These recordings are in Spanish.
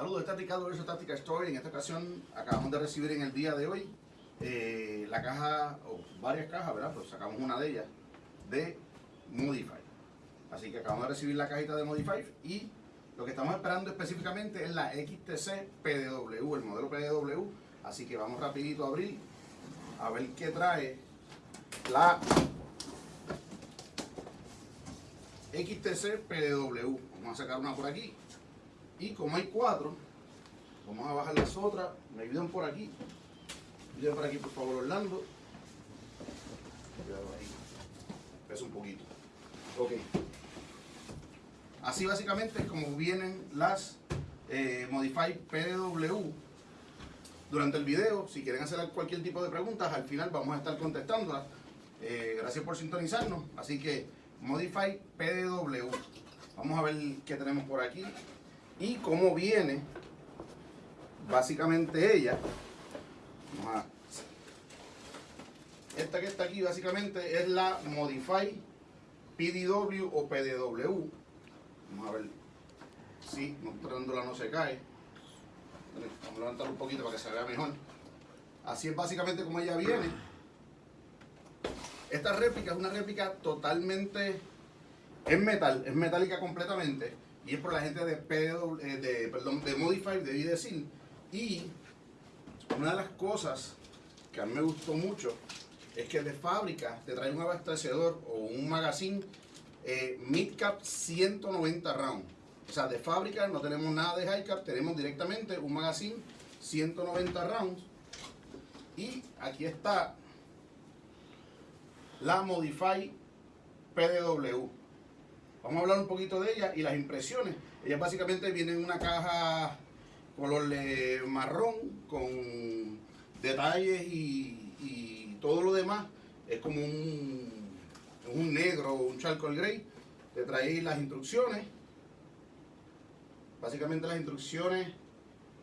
Saludos, esta es Ricardo Verso Táctica Story. En esta ocasión acabamos de recibir en el día de hoy eh, la caja, o varias cajas, ¿verdad? Pues sacamos una de ellas de Modify. Así que acabamos de recibir la cajita de Modify y lo que estamos esperando específicamente es la XTC PDW, el modelo PDW. Así que vamos rapidito a abrir a ver qué trae la XTC PDW. Vamos a sacar una por aquí. Y como hay cuatro, vamos a bajar las otras. Me ayudan por aquí. Me ayudan por aquí, por favor, Orlando. Cuidado ahí. Pesa un poquito. Ok. Así básicamente es como vienen las eh, Modify PDW durante el video. Si quieren hacer cualquier tipo de preguntas, al final vamos a estar contestándolas. Eh, gracias por sintonizarnos. Así que Modify PDW. Vamos a ver qué tenemos por aquí y cómo viene básicamente ella. esta que está aquí básicamente es la Modify PDW o PDW. Vamos a ver si mostrándola no se cae. Vamos a levantarla un poquito para que se vea mejor. Así es básicamente como ella viene. Esta réplica es una réplica totalmente en metal, es metálica completamente y es por la gente de, eh, de, perdón, de Modify, debí decir. Y una de las cosas que a mí me gustó mucho es que de fábrica te trae un abastecedor o un magazine eh, midcap 190 rounds. O sea, de fábrica no tenemos nada de high cap, tenemos directamente un magazine 190 rounds. Y aquí está la Modify PDW. Vamos a hablar un poquito de ella y las impresiones. Ella básicamente viene en una caja color marrón con detalles y, todo lo demás. Es como un, un negro o un charcoal gray. Te trae las instrucciones. Básicamente las instrucciones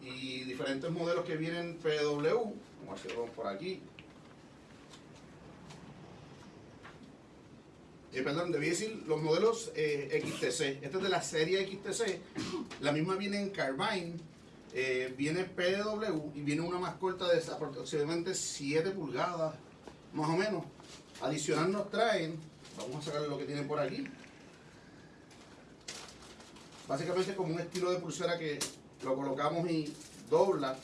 y diferentes modelos que vienen PW. Vamos a hacerlo por aquí. Eh, perdón, debí decir los modelos eh, XTC. Este es de la serie XTC. La misma viene en Carbine, eh, viene PW y viene una más corta de aproximadamente 7 pulgadas, más o menos. Adicional nos traen, vamos a sacar lo que tiene por aquí. Básicamente como un estilo de pulsera que lo colocamos y dobla.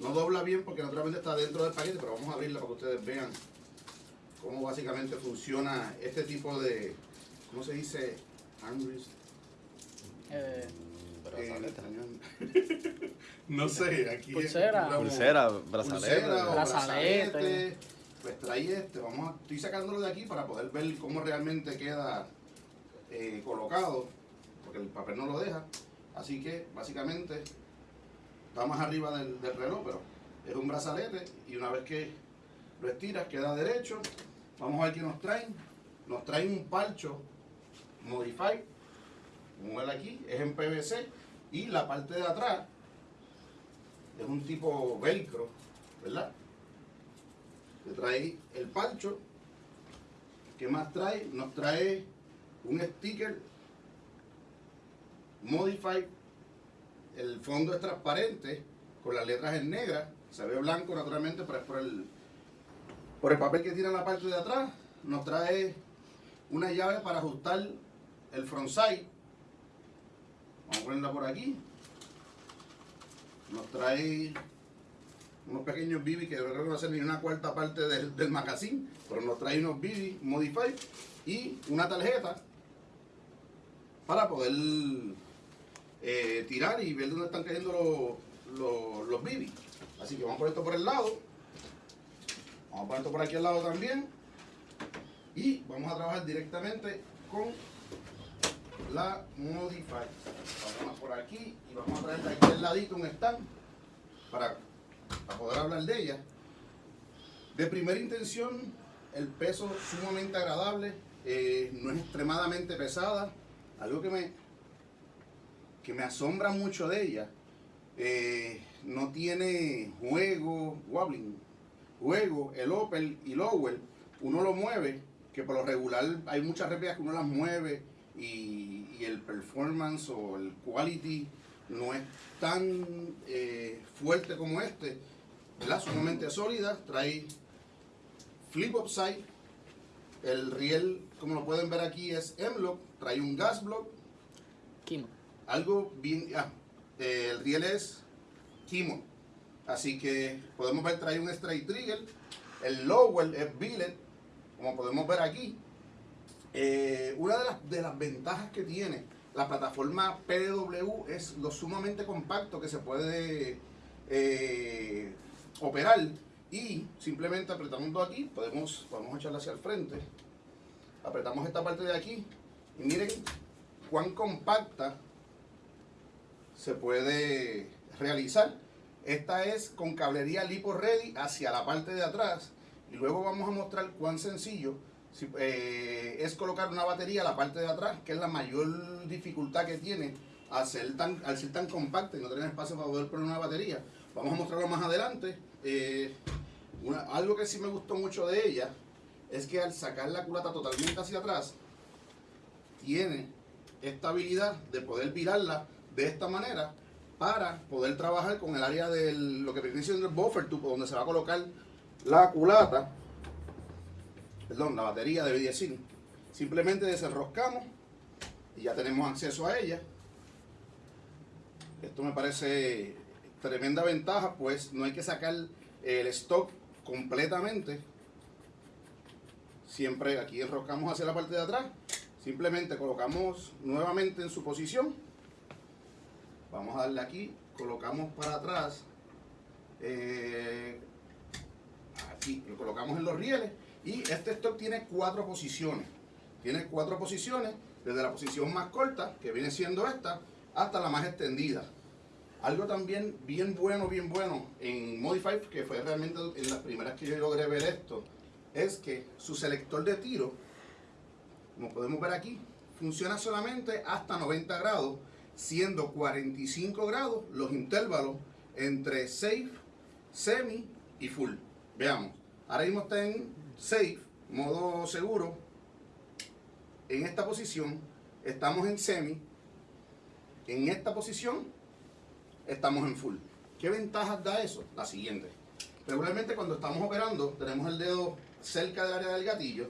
No dobla bien porque naturalmente está dentro del paquete, pero vamos a abrirla para que ustedes vean cómo básicamente funciona este tipo de, ¿cómo se dice? Armrest. Eh, eh no sé, aquí pulsera, pulsera, brazalete, pulsera, brazalete. Pues trae este, vamos a, estoy sacándolo de aquí para poder ver cómo realmente queda eh, colocado, porque el papel no lo deja. Así que básicamente está más arriba del, del reloj, pero es un brazalete y una vez que lo estiras queda derecho Vamos a ver qué nos traen. Nos traen un palcho Modify, como ven aquí, es en PVC y la parte de atrás es un tipo velcro, ¿verdad? Te trae el palcho. ¿Qué más trae? Nos trae un sticker Modify. El fondo es transparente con las letras en negra. Se ve blanco naturalmente, pero es por el por el papel que tiene en la parte de atrás, nos trae una llave para ajustar el frontside. Vamos a ponerla por aquí. Nos trae unos pequeños BB que no va a ser ni una cuarta parte del, del magazine, pero nos trae unos BB Modify y una tarjeta para poder eh, tirar y ver dónde están cayendo los, los, los. Así que vamos a poner esto por el lado. Vamos a poner por aquí al lado también. Y vamos a trabajar directamente con la Modify. Vamos por aquí y vamos a traer de aquí al ladito un stand para, poder hablar de ella. De primera intención, el peso sumamente agradable, eh, no es extremadamente pesada. Algo que me, que me asombra mucho de ella, eh, no tiene juego, wobbling, Luego, el Opel y Lowell, uno lo mueve, que por lo regular hay muchas réplicas que uno las mueve y, el performance o el quality no es tan eh, fuerte como este, ¿verdad? Sumamente sólida, trae flip upside, el riel, como lo pueden ver aquí, es M-Lock, trae un gas block, Kimo. algo bien, ah, el riel es Kimo, así que podemos ver trae un straight trigger, el lower es billet, como podemos ver aquí. Eh, una de las, de las ventajas que tiene la plataforma PW es lo sumamente compacto que se puede eh, operar y simplemente apretando aquí, podemos, vamos a echarla hacia el frente, apretamos esta parte de aquí y miren cuán compacta se puede realizar. Esta es con cablería lipo ready hacia la parte de atrás y luego vamos a mostrar cuán sencillo eh, es colocar una batería a la parte de atrás, que es la mayor dificultad que tiene al ser tan, al ser tan compacta y no tener espacio para poder poner una batería. Vamos a mostrarlo más adelante. Eh, algo que sí me gustó mucho de ella es que al sacar la culata totalmente hacia atrás, tiene esta habilidad de poder virarla de esta manera para poder trabajar con el área de lo que viene siendo el buffer tube, donde se va a colocar la culata, perdón, la batería debe decir. Simplemente desenroscamos y ya tenemos acceso a ella. Esto me parece tremenda ventaja, pues no hay que sacar el stock completamente. Siempre aquí enroscamos hacia la parte de atrás. Simplemente colocamos nuevamente en su posición. Vamos a darle aquí, colocamos para atrás. eh, aquí lo colocamos en los rieles. Y este stock tiene cuatro posiciones. Tiene cuatro posiciones, desde la posición más corta, que viene siendo esta, hasta la más extendida. Algo también bien bueno, bien bueno en Modify, que fue realmente en las primeras que yo logré ver esto, es que su selector de tiro, como podemos ver aquí, funciona solamente hasta 90 grados, siendo 45 grados los intervalos entre safe, semi y full. Veamos, ahora mismo está en safe, modo seguro. En esta posición estamos en semi. En esta posición estamos en full. ¿Qué ventajas da eso? La siguiente. Regularmente cuando estamos operando tenemos el dedo cerca del área del gatillo.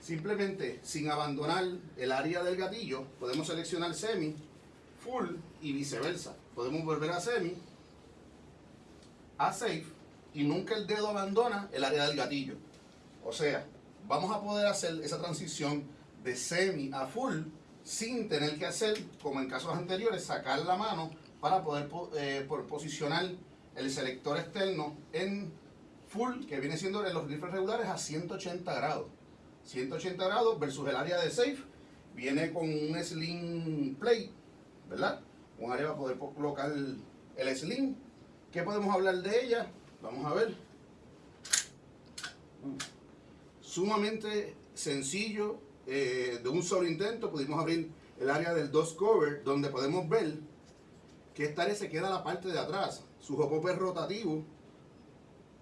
Simplemente sin abandonar el área del gatillo podemos seleccionar semi, full y viceversa. Podemos volver a semi, a safe y nunca el dedo abandona el área del gatillo. O sea, vamos a poder hacer esa transición de semi a full sin tener que hacer, como en casos anteriores, sacar la mano para poder po- eh, posicionar el selector externo en full, que viene siendo en los rifles regulares a 180 grados. 180 grados versus el área de safe, viene con un slim plate, ¿verdad? Un área para poder po- colocar el, el slim. ¿Qué podemos hablar de ella? Vamos a ver. Sumamente sencillo, eh, de un solo intento pudimos abrir el área del DOS cover, donde podemos ver que esta área se queda a la parte de atrás. Su hop es rotativo.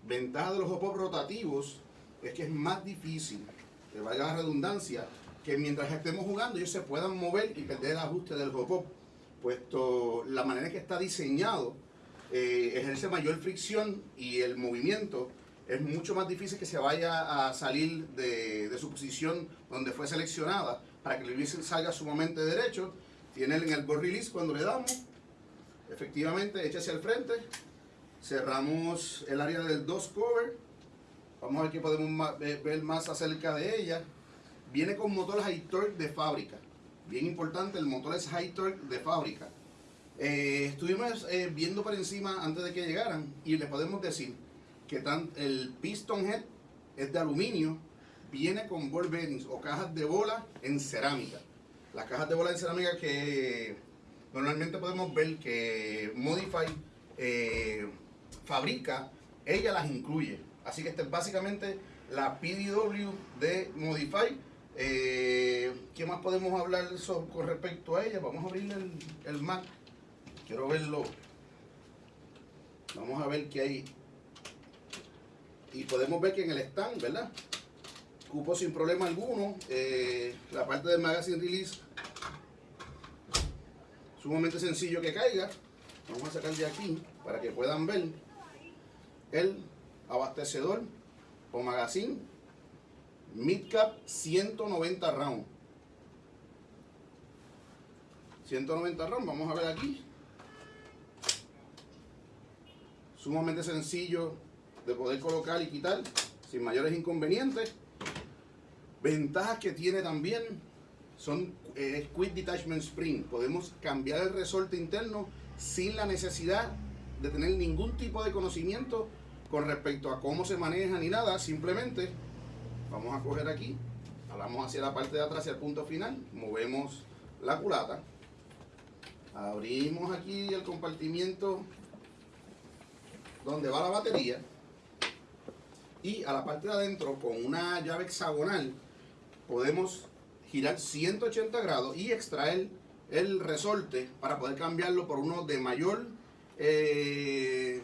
Ventaja de los hop rotativos es que es más difícil, que valga la redundancia, que mientras estemos jugando ellos se puedan mover y perder el ajuste del hop puesto la manera en que está diseñado eh, ejerce mayor fricción y el movimiento es mucho más difícil que se vaya a salir de, de su posición donde fue seleccionada. Para que el release salga sumamente derecho. Tiene en el board release cuando le damos, efectivamente echa hacia el frente, cerramos el área del DOS cover, vamos a ver qué podemos ver más acerca de ella. Viene con motor high torque de fábrica, bien importante, el motor es high torque de fábrica. Eh, estuvimos eh, viendo por encima antes de que llegaran y les podemos decir que tan, el piston head es de aluminio, viene con ball bearings o cajas de bola en cerámica. Las cajas de bola en cerámica que normalmente podemos ver que Modify eh, fabrica, ella las incluye. Así que esta es básicamente la PDW de Modify. Eh, ¿Qué más podemos hablar con respecto a ella? Vamos a abrir el, el Mac. Quiero verlo. Vamos a ver qué hay. Y podemos ver que en el stand, ¿verdad? Cupo sin problema alguno. Eh, la parte del magazine release sumamente sencillo que caiga. Vamos a sacar de aquí para que puedan ver el abastecedor o magazine midcap 190 round 190 round vamos a ver aquí. Sumamente sencillo de poder colocar y quitar sin mayores inconvenientes. Ventajas que tiene también son eh, Quick Detachment Spring podemos cambiar el resorte interno sin la necesidad de tener ningún tipo de conocimiento con respecto a cómo se maneja ni nada, simplemente vamos a coger aquí, hablamos hacia la parte de atrás, hacia el punto final, movemos la culata, abrimos aquí el compartimiento donde va la batería y a la parte de adentro con una llave hexagonal podemos girar 180 grados y extraer el resorte para poder cambiarlo por uno de mayor eh,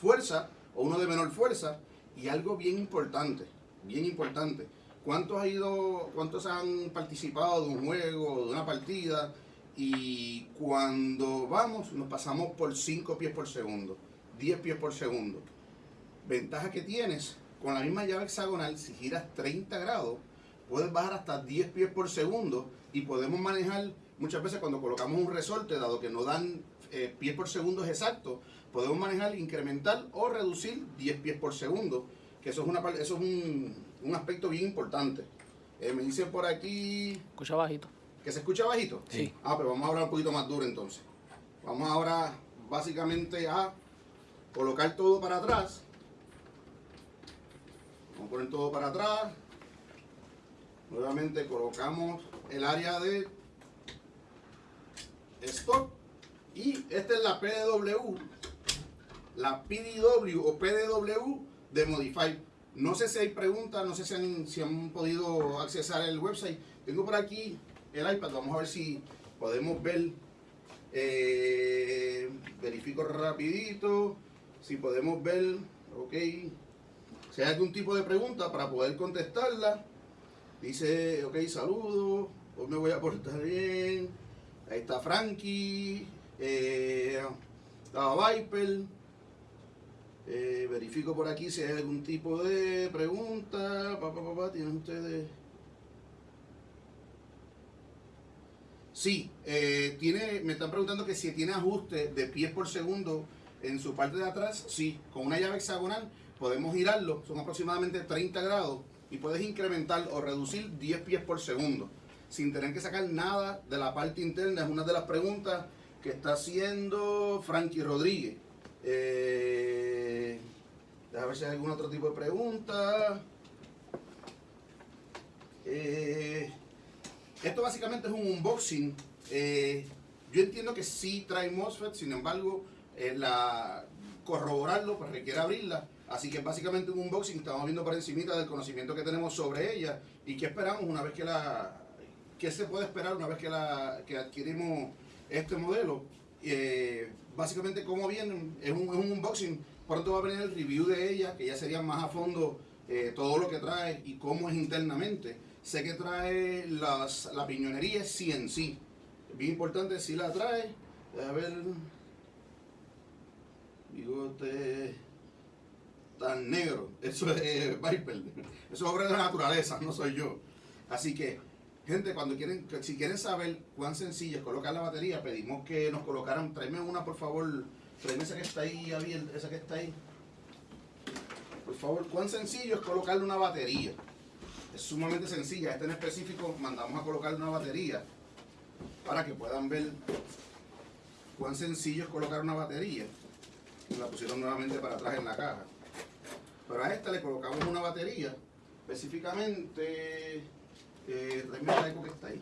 fuerza o uno de menor fuerza. Y algo bien importante, bien importante. ¿Cuántos, ha ido, ¿Cuántos han participado de un juego, de una partida? Y cuando vamos, nos pasamos por 5 pies por segundo, 10 pies por segundo. Ventaja que tienes, con la misma llave hexagonal, si giras 30 grados, puedes bajar hasta 10 pies por segundo y podemos manejar muchas veces cuando colocamos un resorte, dado que no dan eh, pies por segundo exacto, podemos manejar, incrementar o reducir 10 pies por segundo, que eso es, una, eso es un, un aspecto bien importante. Eh, me dicen por aquí... Escucha bajito. ¿Que se escucha bajito? Sí. Ah, pero vamos a hablar un poquito más duro entonces. Vamos ahora básicamente a colocar todo para atrás. Vamos a poner todo para atrás. Nuevamente colocamos el área de stock. Y esta es la PDW, la PDW o PDW de Modify. No sé si hay preguntas, no sé si han, podido accesar el website. Tengo por aquí el iPad, vamos a ver si podemos ver. eh, verifico rapidito, si podemos ver, ok. Si hay algún tipo de pregunta para poder contestarla. Dice, ok, saludos, hoy me voy a portar bien. Ahí está Frankie, eh, Viper. Eh, verifico por aquí si hay algún tipo de pregunta. Pa, pa, pa, pa, ¿Tienen ustedes? Sí, eh, tiene, me están preguntando que si tiene ajuste de pies por segundo en su parte de atrás. Sí, con una llave hexagonal podemos girarlo, son aproximadamente 30 grados y puedes incrementar o reducir 10 pies por segundo sin tener que sacar nada de la parte interna. Es una de las preguntas está haciendo Frankie Rodríguez. Eh, déjame ver si hay algún otro tipo de pregunta. Eh, esto básicamente es un unboxing. Eh, yo entiendo que sí trae MOSFET, sin embargo, eh, la, corroborarlo pues requiere abrirla. Así que básicamente un unboxing, estamos viendo por encimita del conocimiento que tenemos sobre ella y qué esperamos una vez que la, qué se puede esperar una vez que, la, que adquirimos este modelo. Eh, básicamente cómo viene, es un, es un unboxing, pronto va a venir el review de ella, que ya sería más a fondo eh, todo lo que trae y cómo es internamente. Sé que trae las, la piñonería CNC, bien importante si la trae, a ver, bigote tan negro, eso es eh, Viper, eso es obra de la naturaleza, no soy yo. Así que Gente, cuando quieren, si quieren saber cuán sencillo es colocar la batería, pedimos que nos colocaran, tráeme una por favor, tráeme esa que está ahí abierta, esa que está ahí. Por favor, cuán sencillo es colocarle una batería. Es sumamente sencilla, este en específico mandamos a colocarle una batería para que puedan ver cuán sencillo es colocar una batería. La pusieron nuevamente para atrás en la caja. Pero a esta le colocamos una batería, específicamente eh, tráeme Lego que está ahí.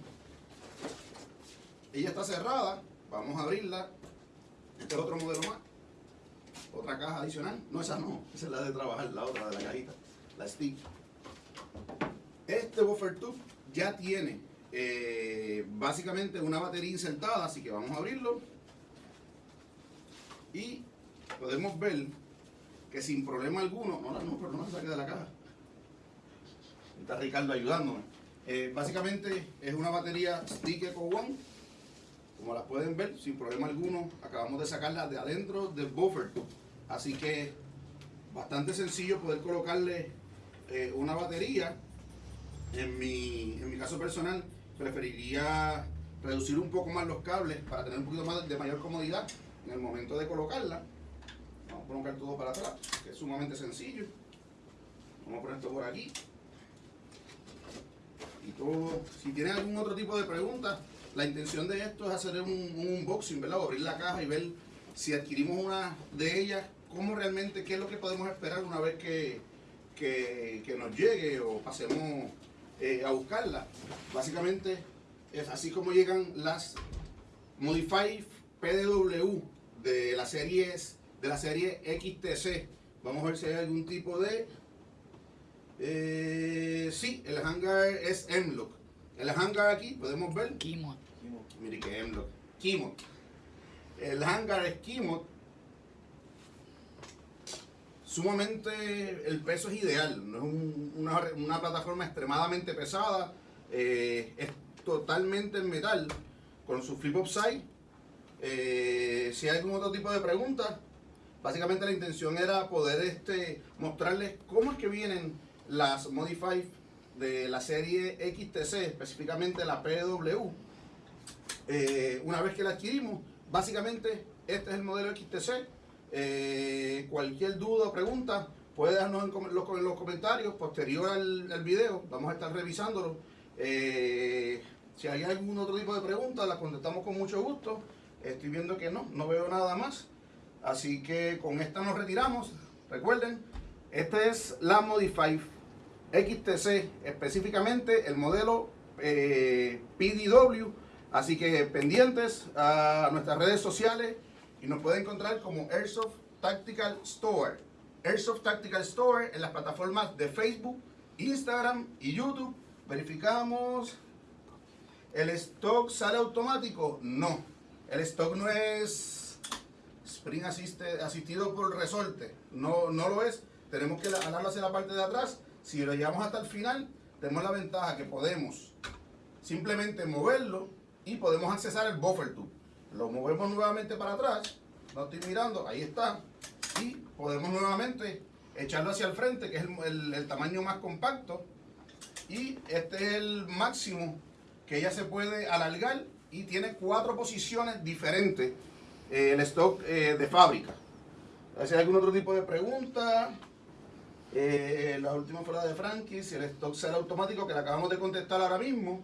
Ella está cerrada, vamos a abrirla. Este es otro modelo más. Otra caja adicional. No, esa no, esa es la de trabajar, la otra de la cajita, la stick. Este buffer tube ya tiene eh, básicamente una batería insertada, así que vamos a abrirlo. Y podemos ver que sin problema alguno, no, no, pero no me saque de la caja. Está Ricardo ayudándome. Eh, básicamente es una batería Stick Eco One, Como las pueden ver, sin problema alguno, acabamos de sacarla de adentro del buffer. Así que bastante sencillo poder colocarle eh, una batería. En mi, en mi caso personal, preferiría reducir un poco más los cables para tener un poquito más de mayor comodidad en el momento de colocarla. Vamos a colocar todo para atrás, que es sumamente sencillo. Vamos a poner esto por aquí. Y todo. Si tienen algún otro tipo de preguntas, la intención de esto es hacer un, un unboxing, ¿verdad? Abrir la caja y ver si adquirimos una de ellas, cómo realmente, qué es lo que podemos esperar una vez que, que, que nos llegue o pasemos eh, a buscarla. Básicamente es así como llegan las Modify PDW de la serie de la serie XTC. Vamos a ver si hay algún tipo de eh, sí, el hangar es M-Lock. El hangar aquí podemos ver. Mire que M-Lock. Kimot. El hangar es Kimot. Sumamente, el peso es ideal. No es un- una, una plataforma extremadamente pesada. eh, es totalmente en metal. Con su flip up side. Eh, si hay algún otro tipo de preguntas, básicamente la intención era poder este, mostrarles cómo es que vienen las Modify de la serie XTC, específicamente la PW. Eh, una vez que la adquirimos, básicamente este es el modelo XTC. Eh, cualquier duda o pregunta puede darnos en, los, en los comentarios posterior al, al video. Vamos a estar revisándolo. Eh, si hay algún otro tipo de pregunta, la contestamos con mucho gusto. Estoy viendo que no, no veo nada más. Así que con esta nos retiramos. Recuerden, esta es la Modify XTC, específicamente el modelo eh, PDW. Así que pendientes a nuestras redes sociales y nos pueden encontrar como Airsoft Tactical Store. Airsoft Tactical Store en las plataformas de Facebook, Instagram y YouTube. Verificamos. ¿El stock sale automático? No. El stock no es Spring asistido por resorte. No, no lo es. Tenemos que jalarlo hacia la parte de atrás. Si lo llevamos hasta el final, tenemos la ventaja que podemos simplemente moverlo y podemos accesar el buffer tube. Lo movemos nuevamente para atrás. No estoy mirando, ahí está. Y podemos nuevamente echarlo hacia el frente, que es el, tamaño más compacto. Y este es el máximo que ella se puede alargar y tiene cuatro posiciones diferentes eh, el stock eh, de fábrica. Si hay algún otro tipo de pregunta. Eh, la última fue la de Frankie, si el stock será automático, que la acabamos de contestar ahora mismo.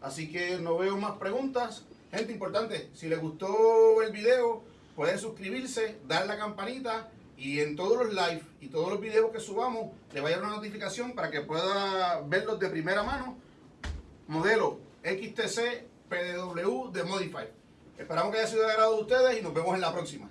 Así que no veo más preguntas. Gente importante, si les gustó el video, pueden suscribirse, dar la campanita y en todos los live y todos los videos que subamos, le vaya una notificación para que pueda verlos de primera mano. Modelo XTC PDW de Modify. Esperamos que haya sido de agrado de ustedes y nos vemos en la próxima.